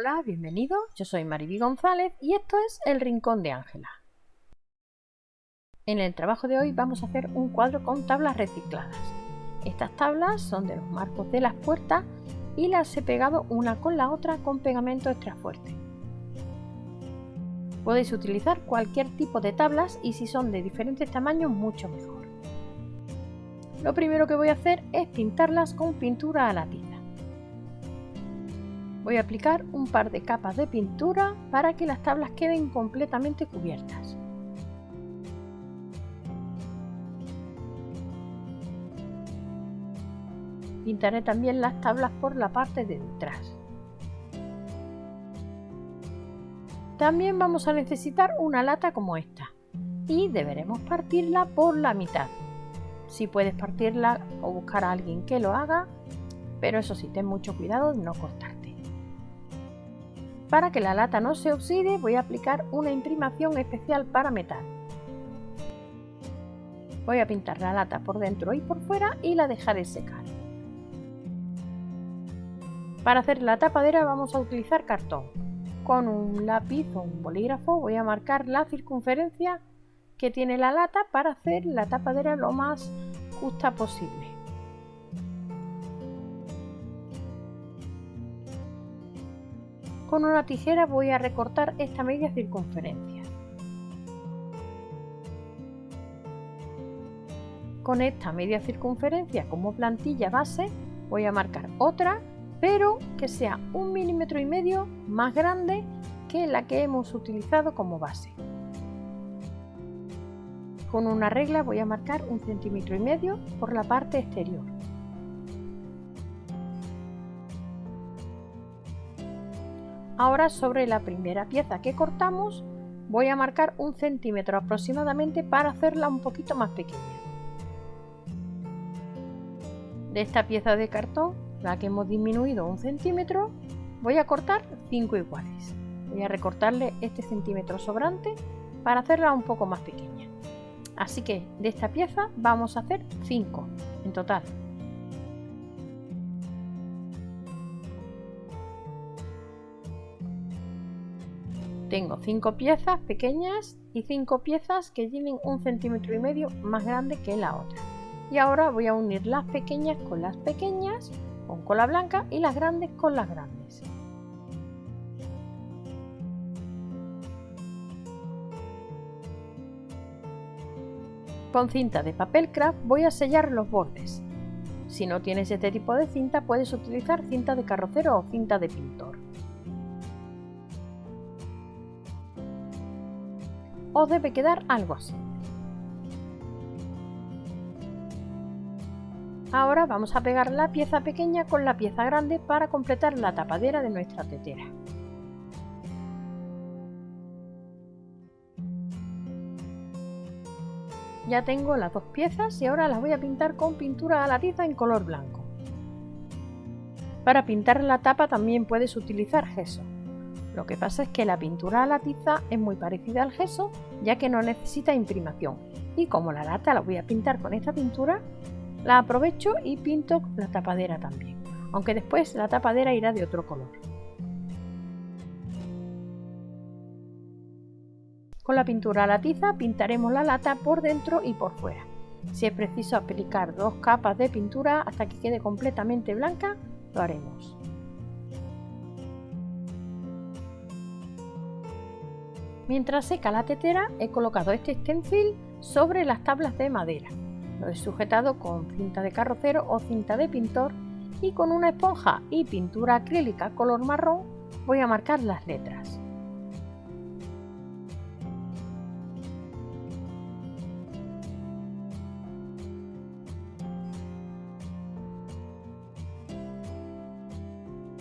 Hola, bienvenido. Yo soy Mariby González y esto es El Rincón de Ángela. En el trabajo de hoy vamos a hacer un cuadro con tablas recicladas. Estas tablas son de los marcos de las puertas y las he pegado una con la otra con pegamento extra fuerte. Podéis utilizar cualquier tipo de tablas y si son de diferentes tamaños mucho mejor. Lo primero que voy a hacer es pintarlas con pintura a la tiza. Voy a aplicar un par de capas de pintura para que las tablas queden completamente cubiertas. Pintaré también las tablas por la parte de detrás. También vamos a necesitar una lata como esta y deberemos partirla por la mitad. Si puedes partirla o buscar a alguien que lo haga, pero eso sí, ten mucho cuidado de no cortar. Para que la lata no se oxide voy a aplicar una imprimación especial para metal. Voy a pintar la lata por dentro y por fuera y la dejaré secar. Para hacer la tapadera vamos a utilizar cartón. Con un lápiz o un bolígrafo voy a marcar la circunferencia que tiene la lata para hacer la tapadera lo más justa posible. Con una tijera voy a recortar esta media circunferencia. Con esta media circunferencia como plantilla base voy a marcar otra, pero que sea un milímetro y medio más grande que la que hemos utilizado como base. Con una regla voy a marcar un centímetro y medio por la parte exterior. Ahora sobre la primera pieza que cortamos voy a marcar un centímetro aproximadamente para hacerla un poquito más pequeña. De esta pieza de cartón, la que hemos disminuido un centímetro, voy a cortar 5 iguales. Voy a recortarle este centímetro sobrante para hacerla un poco más pequeña. Así que de esta pieza vamos a hacer 5 en total. Tengo 5 piezas pequeñas y 5 piezas que tienen un centímetro y medio más grande que la otra. Y ahora voy a unir las pequeñas con las pequeñas con cola blanca y las grandes con las grandes. Con cinta de papel craft voy a sellar los bordes. Si no tienes este tipo de cinta puedes utilizar cinta de carrocero o cinta de pintor. Os debe quedar algo así. Ahora vamos a pegar la pieza pequeña con la pieza grande para completar la tapadera de nuestra tetera. Ya tengo las dos piezas y ahora las voy a pintar con pintura a la tiza en color blanco. Para pintar la tapa también puedes utilizar gesso. Lo que pasa es que la pintura a la tiza es muy parecida al gesso ya que no necesita imprimación y como la lata la voy a pintar con esta pintura la aprovecho y pinto la tapadera también aunque después la tapadera irá de otro color. Con la pintura a la tiza pintaremos la lata por dentro y por fuera. Si es preciso aplicar dos capas de pintura hasta que quede completamente blanca, lo haremos. Mientras seca la tetera he colocado este stencil sobre las tablas de madera. Lo he sujetado con cinta de carrocero o cinta de pintor y con una esponja y pintura acrílica color marrón voy a marcar las letras.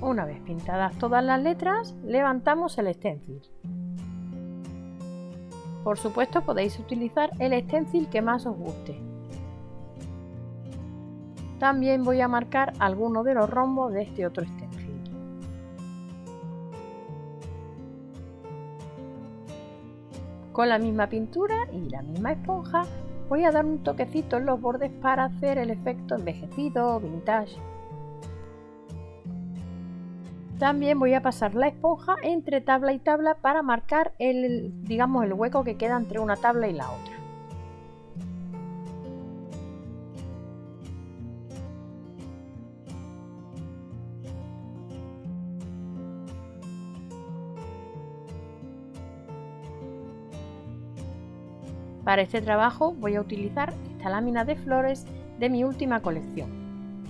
Una vez pintadas todas las letras, levantamos el stencil. Por supuesto podéis utilizar el stencil que más os guste. También voy a marcar algunos de los rombos de este otro stencil. Con la misma pintura y la misma esponja voy a dar un toquecito en los bordes para hacer el efecto envejecido o vintage También voy a pasar la esponja entre tabla y tabla para marcar el, digamos, el hueco que queda entre una tabla y la otra. Para este trabajo voy a utilizar esta lámina de flores de mi última colección.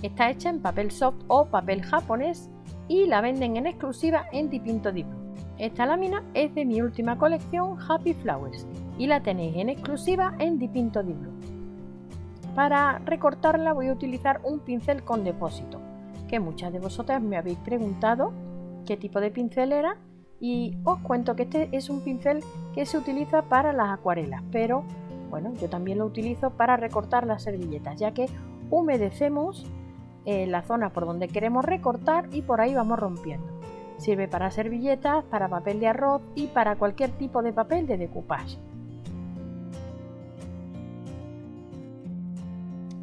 Está hecha en papel soft o papel japonés y la venden en exclusiva en Dipinto Diplo. Esta lámina es de mi última colección Happy Flowers y la tenéis en exclusiva en Dipinto Diplo. Para recortarla voy a utilizar un pincel con depósito, que muchas de vosotras me habéis preguntado qué tipo de pincel era y os cuento que este es un pincel que se utiliza para las acuarelas, pero bueno, yo también lo utilizo para recortar las servilletas, ya que humedecemos eh, la zona por donde queremos recortar y por ahí vamos rompiendo. Sirve para servilletas, para papel de arroz y para cualquier tipo de papel de decoupage.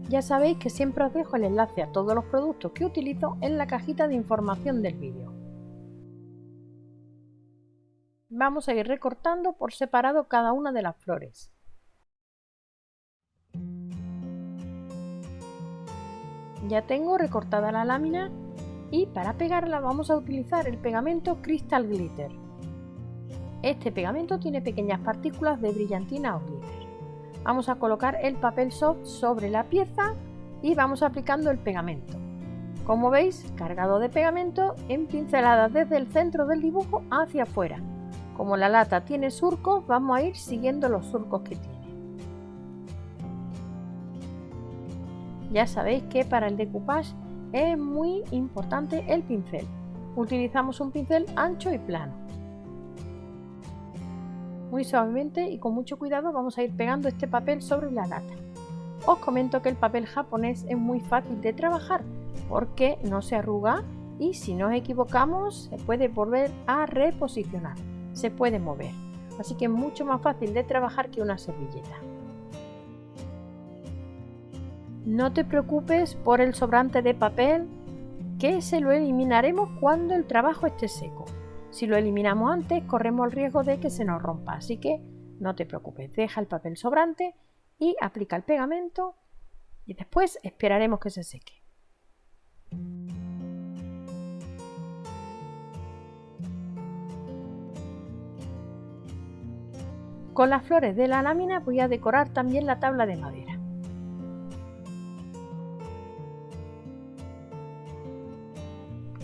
Ya sabéis que siempre os dejo el enlace a todos los productos que utilizo en la cajita de información del vídeo. Vamos a ir recortando por separado cada una de las flores. Ya tengo recortada la lámina y para pegarla vamos a utilizar el pegamento Crystal Glitter. Este pegamento tiene pequeñas partículas de brillantina o glitter. Vamos a colocar el papel soft sobre la pieza y vamos aplicando el pegamento. Como veis, cargado de pegamento en pinceladas desde el centro del dibujo hacia afuera. Como la lata tiene surcos, vamos a ir siguiendo los surcos que tiene. Ya sabéis que para el decoupage es muy importante el pincel. Utilizamos un pincel ancho y plano. Muy suavemente y con mucho cuidado vamos a ir pegando este papel sobre la lata. Os comento que el papel japonés es muy fácil de trabajar porque no se arruga y si nos equivocamos se puede volver a reposicionar, se puede mover. Así que es mucho más fácil de trabajar que una servilleta. No te preocupes por el sobrante de papel que se lo eliminaremos cuando el trabajo esté seco. Si lo eliminamos antes corremos el riesgo de que se nos rompa, así que no te preocupes, deja el papel sobrante y aplica el pegamento y después esperaremos que se seque. Con las flores de la lámina voy a decorar también la tabla de madera.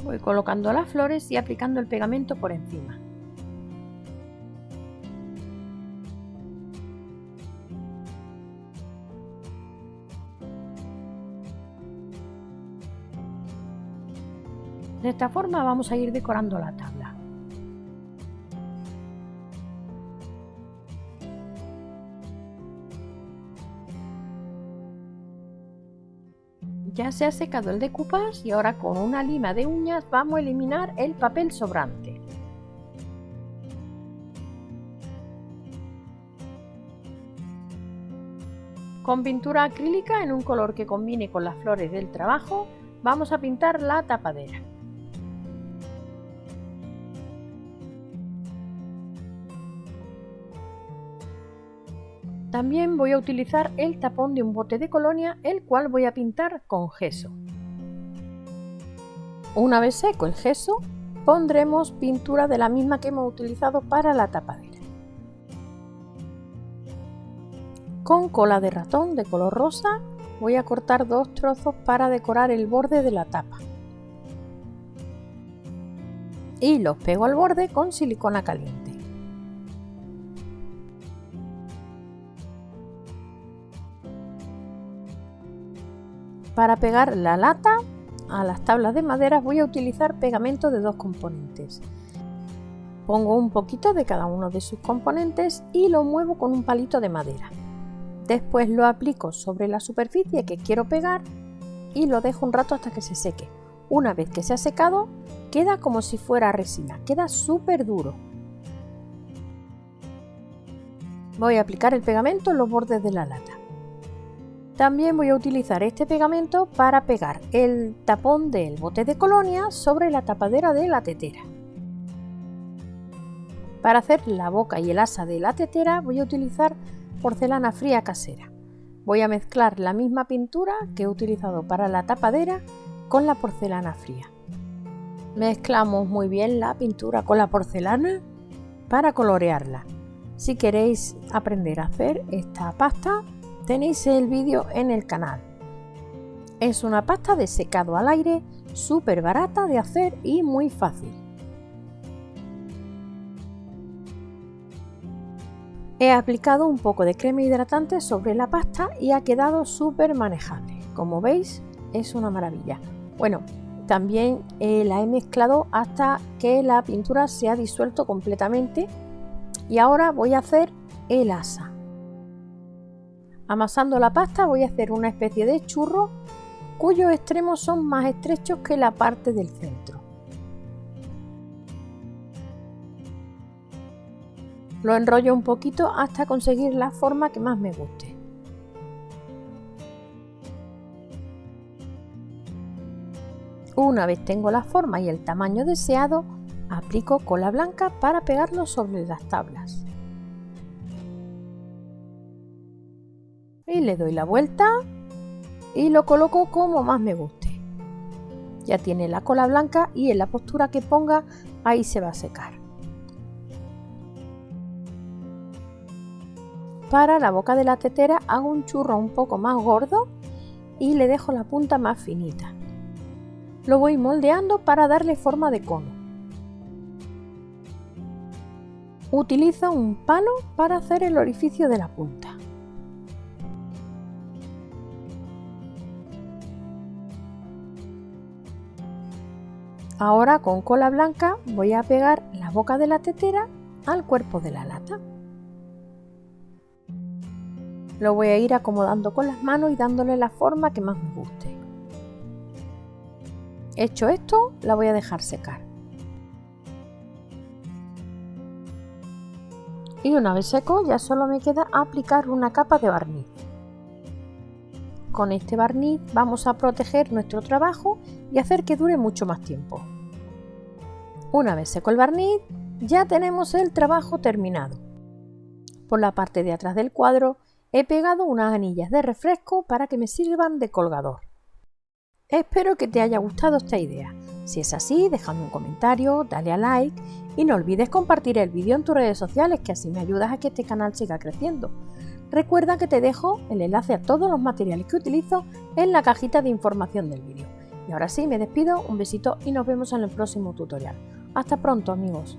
Voy colocando las flores y aplicando el pegamento por encima. De esta forma vamos a ir decorando la tabla. Ya se ha secado el decoupage y ahora con una lima de uñas vamos a eliminar el papel sobrante. Con pintura acrílica en un color que combine con las flores del trabajo, vamos a pintar la tapadera. También voy a utilizar el tapón de un bote de colonia, el cual voy a pintar con gesso. Una vez seco el gesso, pondremos pintura de la misma que hemos utilizado para la tapadera. Con cola de ratón de color rosa voy a cortar dos trozos para decorar el borde de la tapa. Y los pego al borde con silicona caliente. Para pegar la lata a las tablas de madera voy a utilizar pegamento de dos componentes. Pongo un poquito de cada uno de sus componentes y lo muevo con un palito de madera. Después lo aplico sobre la superficie que quiero pegar y lo dejo un rato hasta que se seque. Una vez que se ha secado, queda como si fuera resina, queda súper duro. Voy a aplicar el pegamento en los bordes de la lata. También voy a utilizar este pegamento para pegar el tapón del bote de colonia sobre la tapadera de la tetera. Para hacer la boca y el asa de la tetera voy a utilizar porcelana fría casera. Voy a mezclar la misma pintura que he utilizado para la tapadera con la porcelana fría. Mezclamos muy bien la pintura con la porcelana para colorearla. Si queréis aprender a hacer esta pasta, tenéis el vídeo en el canal. Es una pasta de secado al aire, súper barata de hacer y muy fácil. He aplicado un poco de crema hidratante sobre la pasta y ha quedado súper manejable. Como veis, es una maravilla. Bueno, también eh, la he mezclado hasta que la pintura se ha disuelto completamente y ahora voy a hacer el asa. Amasando la pasta voy a hacer una especie de churro cuyos extremos son más estrechos que la parte del centro. Lo enrollo un poquito hasta conseguir la forma que más me guste. Una vez tengo la forma y el tamaño deseado, aplico cola blanca para pegarlo sobre las tablas. Le doy la vuelta y lo coloco como más me guste. Ya tiene la cola blanca y en la postura que ponga ahí se va a secar. Para la boca de la tetera hago un churro un poco más gordo y le dejo la punta más finita. Lo voy moldeando para darle forma de cono. Utilizo un palo para hacer el orificio de la punta. Ahora con cola blanca voy a pegar la boca de la tetera al cuerpo de la lata. Lo voy a ir acomodando con las manos y dándole la forma que más me guste. Hecho esto, la voy a dejar secar. Y una vez seco ya solo me queda aplicar una capa de barniz. Con este barniz vamos a proteger nuestro trabajo y hacer que dure mucho más tiempo. Una vez seco el barniz, ya tenemos el trabajo terminado. Por la parte de atrás del cuadro he pegado unas anillas de refresco para que me sirvan de colgador. Espero que te haya gustado esta idea. Si es así, déjame un comentario, dale a like y no olvides compartir el vídeo en tus redes sociales que así me ayudas a que este canal siga creciendo. Recuerda que te dejo el enlace a todos los materiales que utilizo en la cajita de información del vídeo. Y ahora sí, me despido, un besito y nos vemos en el próximo tutorial. Hasta pronto amigos.